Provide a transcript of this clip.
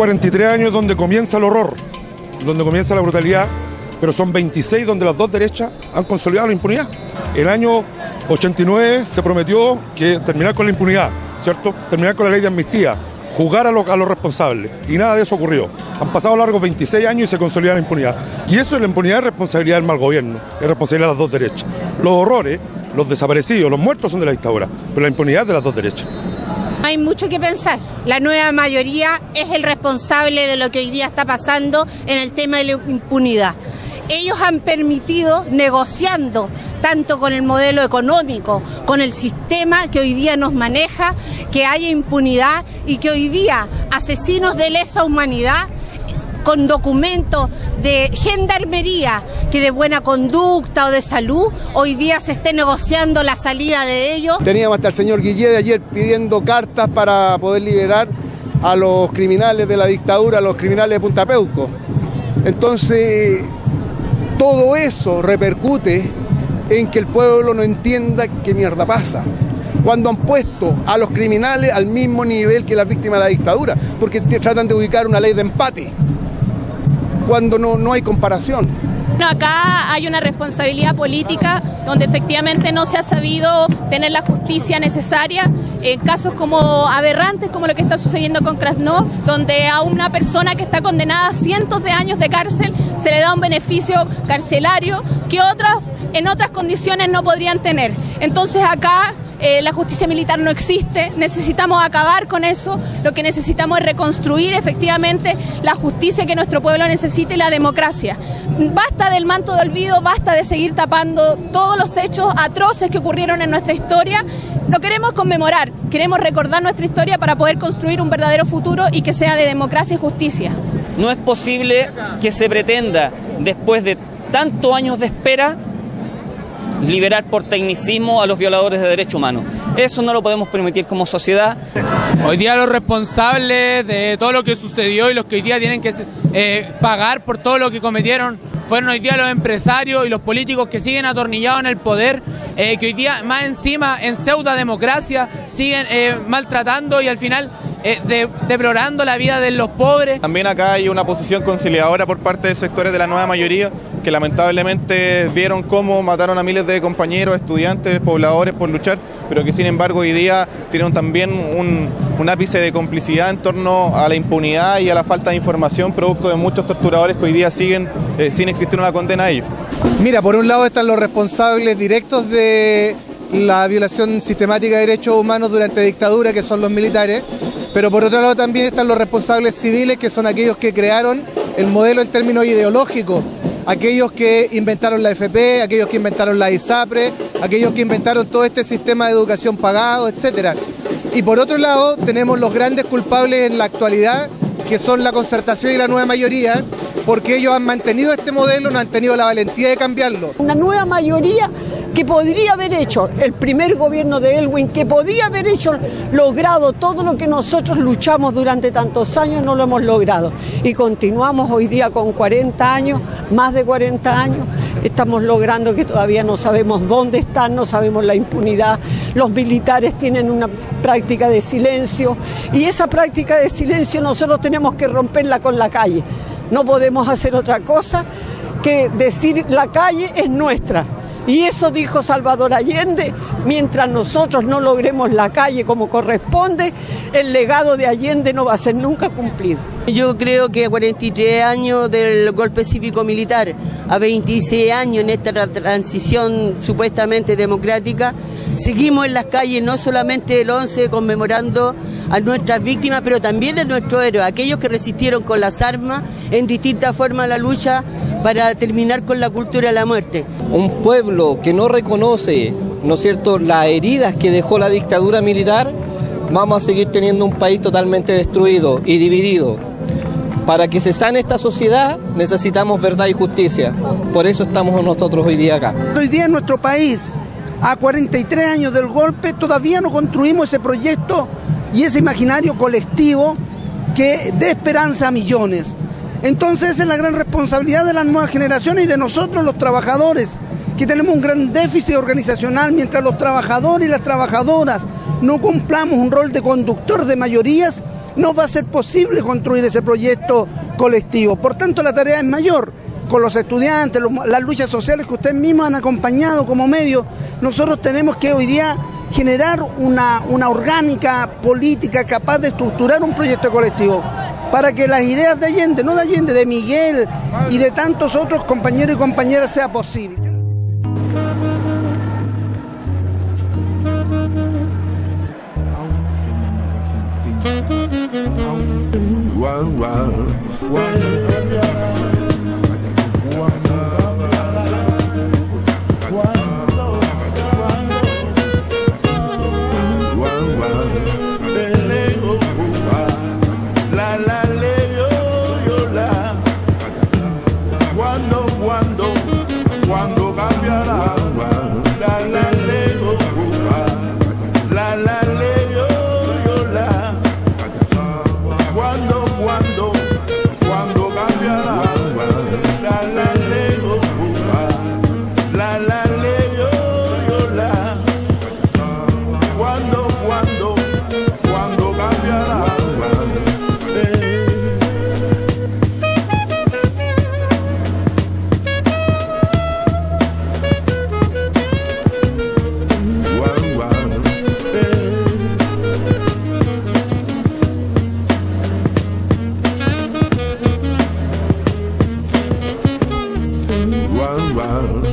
43 años donde comienza el horror, donde comienza la brutalidad, pero son 26 donde las dos derechas han consolidado la impunidad. El año 89 se prometió que terminar con la impunidad, ¿cierto? Terminar con la ley de amnistía, jugar a, los responsables, y nada de eso ocurrió. Han pasado largos 26 años y se consolida la impunidad. Y eso es la impunidad es responsabilidad del mal gobierno, es responsabilidad de las dos derechas. Los horrores, los desaparecidos, los muertos son de la dictadura, pero la impunidad es de las dos derechas. Hay mucho que pensar. La nueva mayoría es el responsable de lo que hoy día está pasando en el tema de la impunidad. Ellos han permitido, negociando tanto con el modelo económico, con el sistema que hoy día nos maneja, que haya impunidad y que hoy día asesinos de lesa humanidad con documentos de gendarmería que de buena conducta o de salud, hoy día se esté negociando la salida de ellos. Teníamos hasta el señor Guillé de ayer pidiendo cartas para poder liberar a los criminales de la dictadura, a los criminales de Punta Peuco. Entonces, todo eso repercute en que el pueblo no entienda qué mierda pasa. Cuando han puesto a los criminales al mismo nivel que las víctimas de la dictadura, porque tratan de ubicar una ley de empate, cuando no, no hay comparación. Acá hay una responsabilidad política donde efectivamente no se ha sabido tener la justicia necesaria en casos como aberrantes como lo que está sucediendo con Krasnov, donde a una persona que está condenada a cientos de años de cárcel se le da un beneficio carcelario que otras en otras condiciones no podrían tener. Entonces acá eh, la justicia militar no existe, necesitamos acabar con eso, lo que necesitamos es reconstruir efectivamente la justicia que nuestro pueblo necesita y la democracia. Basta del manto de olvido, basta de seguir tapando todos los hechos atroces que ocurrieron en nuestra historia. No queremos conmemorar, queremos recordar nuestra historia para poder construir un verdadero futuro y que sea de democracia y justicia. No es posible que se pretenda, después de tantos años de espera, liberar por tecnicismo a los violadores de derechos humanos. Eso no lo podemos permitir como sociedad. Hoy día los responsables de todo lo que sucedió y los que hoy día tienen que eh, pagar por todo lo que cometieron fueron hoy día los empresarios y los políticos que siguen atornillados en el poder, eh, que hoy día más encima en pseudo democracia siguen eh, maltratando y al final eh, deplorando la vida de los pobres. También acá hay una posición conciliadora por parte de sectores de la nueva mayoría que lamentablemente vieron cómo mataron a miles de compañeros, estudiantes, pobladores por luchar, pero que sin embargo hoy día tienen también un, ápice de complicidad en torno a la impunidad y a la falta de información producto de muchos torturadores que hoy día siguen eh, sin existir una condena a ellos. Mira, por un lado están los responsables directos de la violación sistemática de derechos humanos durante dictadura, que son los militares, pero por otro lado también están los responsables civiles, que son aquellos que crearon el modelo en términos ideológicos, aquellos que inventaron la FP, aquellos que inventaron la ISAPRE, aquellos que inventaron todo este sistema de educación pagado, etc. Y por otro lado tenemos los grandes culpables en la actualidad, que son la concertación y la nueva mayoría, porque ellos han mantenido este modelo, no han tenido la valentía de cambiarlo. Una nueva mayoría que podría haber hecho el primer gobierno de Elwin, que podría haber hecho, logrado todo lo que nosotros luchamos durante tantos años, no lo hemos logrado. Y continuamos hoy día con 40 años, más de 40 años, estamos logrando que todavía no sabemos dónde están, no sabemos la impunidad, los militares tienen una práctica de silencio y esa práctica de silencio nosotros tenemos que romperla con la calle. No podemos hacer otra cosa que decir la calle es nuestra. Y eso dijo Salvador Allende, mientras nosotros no logremos la calle como corresponde, el legado de Allende no va a ser nunca cumplido. Yo creo que a 43 años del golpe cívico-militar, a 26 años en esta transición supuestamente democrática, seguimos en las calles no solamente el 11 conmemorando a nuestras víctimas, pero también a nuestros héroes, aquellos que resistieron con las armas en distintas formas la lucha para terminar con la cultura de la muerte. Un pueblo que no reconoce, ¿no es cierto?, las heridas que dejó la dictadura militar, vamos a seguir teniendo un país totalmente destruido y dividido. Para que se sane esta sociedad necesitamos verdad y justicia. Por eso estamos nosotros hoy día acá. Hoy día en nuestro país, a 43 años del golpe, todavía no construimos ese proyecto y ese imaginario colectivo que dé esperanza a millones. Entonces esa es la gran responsabilidad de las nuevas generaciones y de nosotros los trabajadores, que tenemos un gran déficit organizacional mientras los trabajadores y las trabajadoras no cumplamos un rol de conductor de mayorías, no va a ser posible construir ese proyecto colectivo. Por tanto, la tarea es mayor. Con los estudiantes, las luchas sociales que ustedes mismos han acompañado como medio, nosotros tenemos que hoy día generar una, una orgánica política capaz de estructurar un proyecto colectivo para que las ideas de Allende, no de Allende, de Miguel y de tantos otros compañeros y compañeras sea posible. Cuando cambiará round.